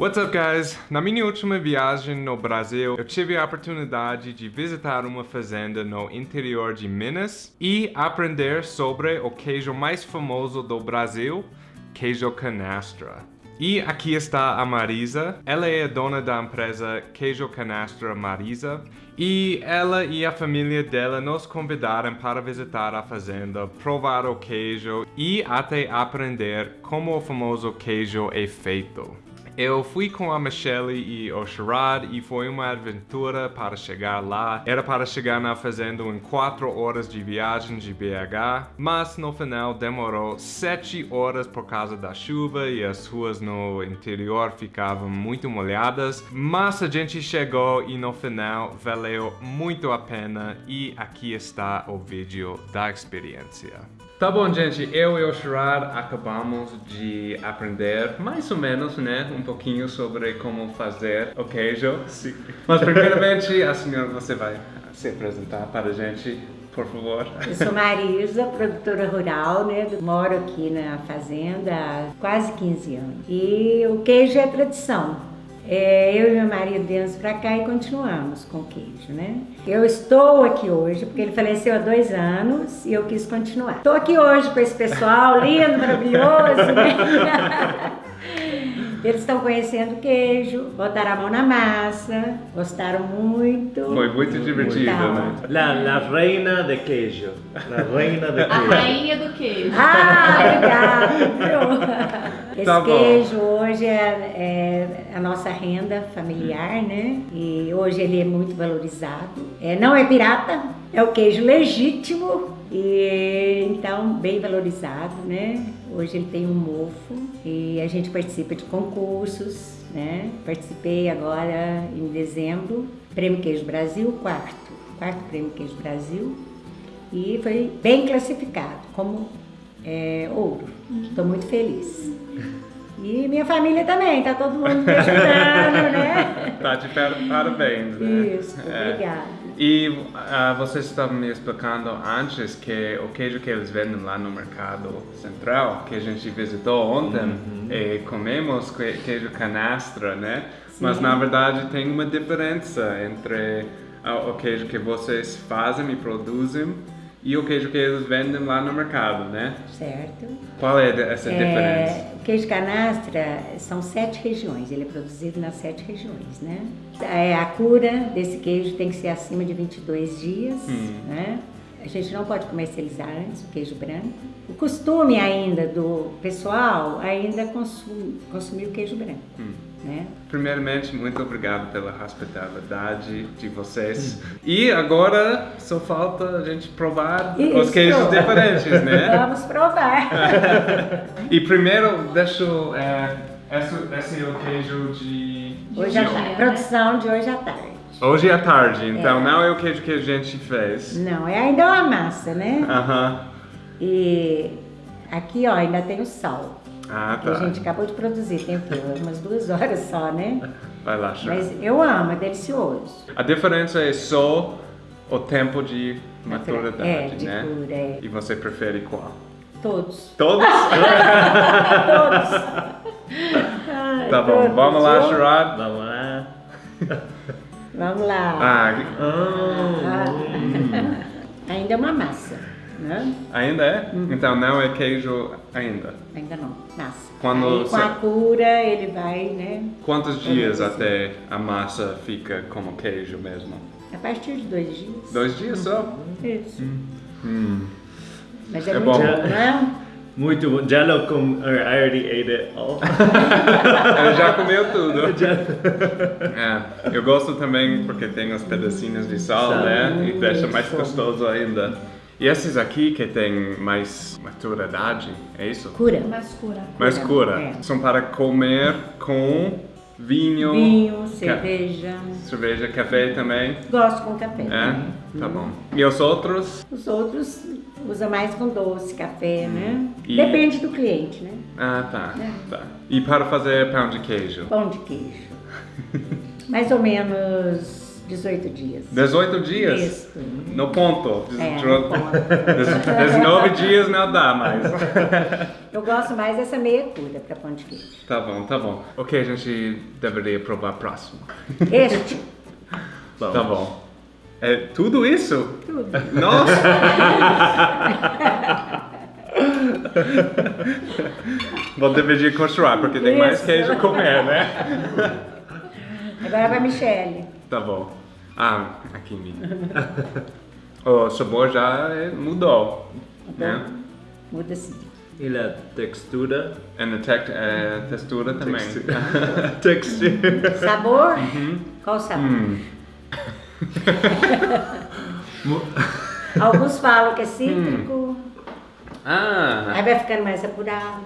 What's up guys? Na minha última viagem no Brasil, eu tive a oportunidade de visitar uma fazenda no interior de Minas e aprender sobre o queijo mais famoso do Brasil, queijo canastra. E aqui está a Marisa. Ela é dona da empresa Queijo Canastra Marisa. E ela e a família dela nos convidaram para visitar a fazenda, provar o queijo e até aprender como o famoso queijo é feito. Eu fui com a Michelle e o Sherrod e foi uma aventura para chegar lá. Era para chegar na fazenda em 4 horas de viagem de BH, mas no final demorou 7 horas por causa da chuva e as ruas no interior ficavam muito molhadas. Mas a gente chegou e no final valeu muito a pena e aqui está o vídeo da experiência. Tá bom, gente, eu e o Sherrod acabamos de aprender mais ou menos, né, um pouquinho sobre como fazer o queijo. Sim. Mas primeiramente, a senhora, você vai se apresentar para a gente, por favor. Eu sou Marisa, produtora rural, né, moro aqui na fazenda há quase 15 anos. E o queijo é tradição. É, eu e meu marido viemos para cá e continuamos com o queijo, né? Eu estou aqui hoje porque ele faleceu há dois anos e eu quis continuar. Estou aqui hoje com esse pessoal lindo, maravilhoso, né? Eles estão conhecendo o queijo, botaram a mão na massa, gostaram muito. Foi muito divertido, então, né? La, la reina de queijo. La reina de queijo. A rainha do queijo. Ah, obrigado. Esse tá queijo hoje é, é, a nossa renda familiar, né? E hoje ele é muito valorizado. É, não é pirata, é o queijo legítimo e então bem valorizado, né? Hoje ele tem um mofo e a gente participa de concursos, né? Participei agora em dezembro, Prêmio Queijo Brasil, quarto, quarto Prêmio Queijo Brasil e foi bem classificado como é, ouro. Estou muito feliz. E minha família também, tá todo mundo me ajudando, né? Tá de parabéns, né? Isso, é. E uh, vocês estavam me explicando antes que o queijo que eles vendem lá no mercado central, que a gente visitou ontem, uhum. e comemos queijo canastra, né? Sim. Mas na verdade tem uma diferença entre uh, o queijo que vocês fazem e produzem e o queijo que eles vendem lá no mercado, né? Certo. Qual é essa é, diferença? Queijo canastra são sete regiões, ele é produzido nas sete regiões, né? É, a cura desse queijo tem que ser acima de 22 dias, hum. né? A gente não pode comercializar antes o queijo branco. O costume ainda do pessoal ainda consumir, consumir o queijo branco. Hum. Né? Primeiramente, muito obrigado pela hospitalidade de vocês. E agora só falta a gente provar Isso. os queijos diferentes, né? Vamos provar. e primeiro, deixa eu... É, esse, esse é o queijo de... Hoje à tarde. Produção de hoje à tarde. Hoje à tarde, então é. não é o queijo que a gente fez. Não, é ainda uma massa, né? Aham. Uh -huh. E aqui, ó, ainda tem o sal. Ah, tá. A gente acabou de produzir, tem? Umas duas horas só, né? Vai lá, Chá. Mas eu amo, é delicioso. A diferença é só o tempo de maturidade, é, de né? Cura, é. E você prefere qual? Todos. Todos? todos. Ai, tá bom, todos. vamos lá, Sherrod. Vamos lá. Vamos lá. Ah, ah. Ainda é uma massa, né? Ainda é? Uhum. Então não é queijo ainda? Ainda não, massa. Quando Aí, com a cura ele vai, né? Quantos dias até a massa fica como queijo mesmo? A partir de dois dias. Dois dias só? Isso. Hum. Hum. Mas é, é muito bom, bom né? Muito bom. Já não com... I already ate it all. eu já comeu tudo. é, eu gosto também porque tem os pedacinhos de sal, sal. né? E deixa mais gostoso ainda. E esses aqui que tem mais maturidade, é isso? Cura. Mais cura. Mais cura. É. São para comer com vinho. Vinho, cerveja. Cerveja, café também? Gosto com café. É? Tá bom. E os outros? Os outros usa mais com doce, café, né? E... Depende do cliente, né? Ah, tá. É. tá. E para fazer pão de queijo? Pão de queijo. mais ou menos 18 dias. 18 dias? Isso. No ponto. É, no ponto. des- 19 dias não dá mais. Eu gosto mais dessa meia cura para pão de queijo. Tá bom, tá bom. O que a gente deveria provar próximo? Este, Tá bom. É tudo isso? tudo. Nossa! Vou dividir com o porque tem mais Isso. queijo a comer, né? Agora vai Michelle. Tá bom. Ah, aqui em mim. O sabor já é- mudou. Né? Muda assim. E a textura? E a tec- é, textura também. textura. Sabor? Qual sabor? Hum. Alguns falam que é cítrico, Ah, aí vai ficando mais apurado.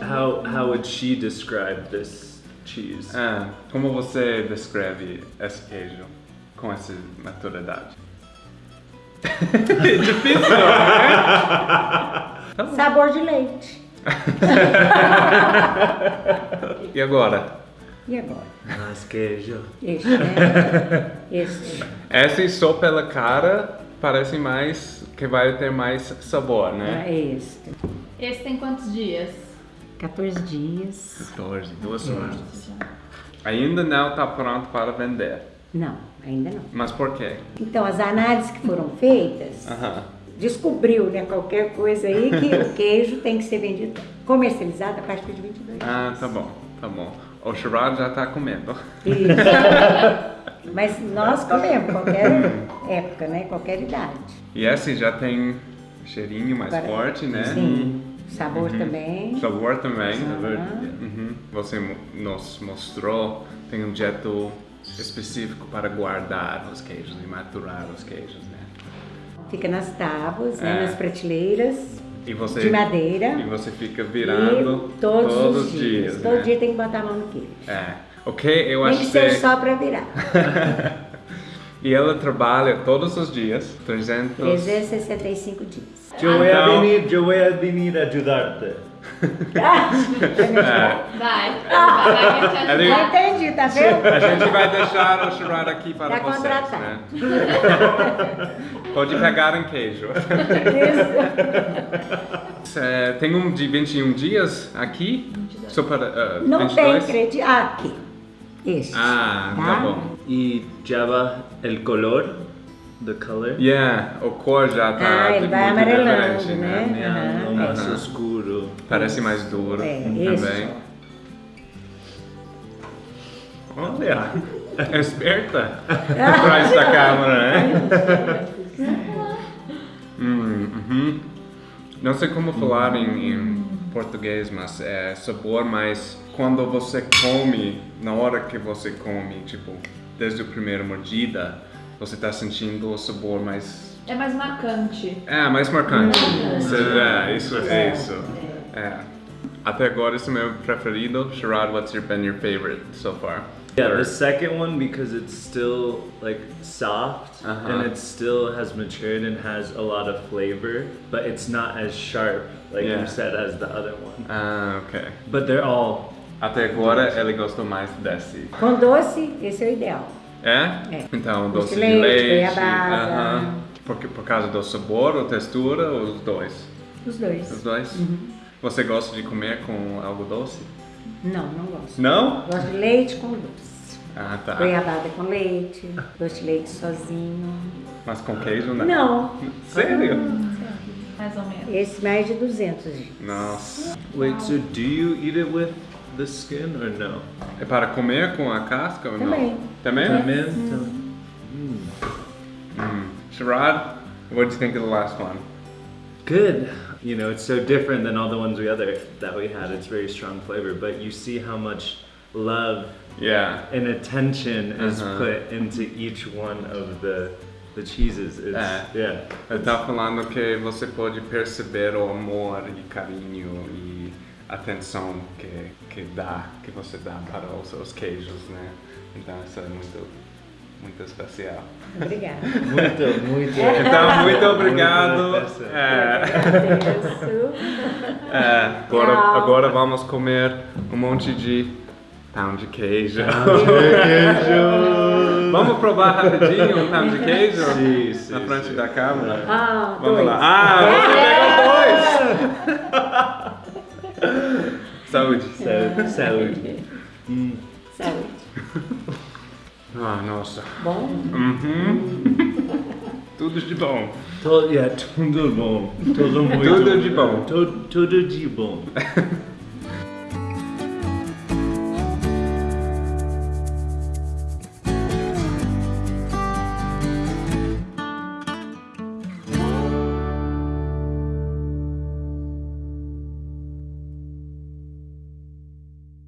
How how would she describe this cheese? ah, como você descreve esse queijo com essa maturidade? Difícil, né? Sabor de leite. E agora? E agora? Mais queijo. Este, né? Este. Essa só pela cara parece mais que vai ter mais sabor, É né? este. Esse tem quantos dias? 14 dias. 14, duas horas. Ainda não está pronto para vender. Não, ainda não. Mas por quê? Então, as análises que foram feitas, Aham. descobriu, né, qualquer coisa aí, que o queijo tem que ser vendido, comercializado a partir de 22 Ah, tá bom, tá bom. O Sherrod já está comendo. Isso. Mas nós comemos, qualquer época, né, qualquer idade. E esse já tem cheirinho mais Para- forte, né? Sim. Sabor também. Sabor também. Aham. Uhum. Você nos mostrou, tem um jeito específico para guardar os queijos e maturar os queijos, né? Fica nas tábuas, É. né, nas prateleiras E você, de madeira. E você fica virando E todos, os dias. Todo né? dia tem que botar a mão no queijo. É. Ok, eu acho que que... seja só para virar. E ela trabalha todos os dias, 300... 365 dias. Eu Então- venir, eu voy a venir ajudarte. É. Vai, vai, vai Já entendi, tá vendo? A gente vai deixar o Sherrod aqui para Tá vocês, contratado. né? Pode pegar em queijo. Isso. É, tem um de 21 dias aqui? Só para, Não 22? tem crédito. Aqui. Este. Ah, tá bom. E Java el color, the color. Yeah, o cor já tá Ah, ele muito vai amarelando, diferente, né? Yeah, Aham. mais escuro. Parece mais duro É, também. Olha, é esperta atrás da câmera, né? Hum, uhum. Não sei como falar em, em português, mas é sabor mais quando você come, na hora que você come, tipo, desde a primeira mordida, você tá sentindo o sabor mais É mais marcante. é, mais marcante. Marcante. É, isso, é isso. É. Até agora esse é o meu preferido. Sherrod, what's your, been your favorite so far? Yeah, the second one because it's still like soft Uh-huh. and it still has matured and has a lot of flavor, but it's not as sharp like Yeah. you said as the other one. Ah, ok. But they're all Até agora ele gostou mais desse. Com doce, esse é o ideal. É? É. Então, Doce doce de leite, leite. goiabada. aham. Por, por causa do sabor ou textura, ou os dois? Os dois. Os dois? Você gosta de comer com algo doce? Não, não gosto. Não? Gosto de leite com doce. Ah, tá. Goiabada com leite, doce de leite sozinho. Mas com queijo não? Não, Sério? Mais ou menos. esse mais de 200 dias. Nossa. Wait, so do you eat it with the skin or no? É para comer com a casca ou Também. não? Também? Também? Mm. Sherrod, what do you think of the last one? Good. You know, it's so different than all the ones we other that we had. It's very strong flavor, but you see how much love Yeah. and attention is Uh-huh. put into each one of the the cheeses. It's, Uh. yeah. Eu tava falando que você pode perceber o amor e carinho e atenção que, que dá, que você dá para os seus queijos, né? Então isso é muito, muito especial. Obrigada. Muito, muito. Então, muito obrigado. Muito. É, é, agora, agora vamos comer um monte de Pão de queijo. Queijo. Vamos provar rapidinho um pão de queijo? Sim, sim, Na frente sim. da câmera. Ah, Vamos dois. lá. Ah, você pegou dois! Saúde. Saúde. Saúde. Hum. Saúde. Ah, nossa. Bom? Uhum. Tudo de bom. Todo, yeah, tudo bom. Tudo muito Tudo de bom. Tudo, tudo de bom.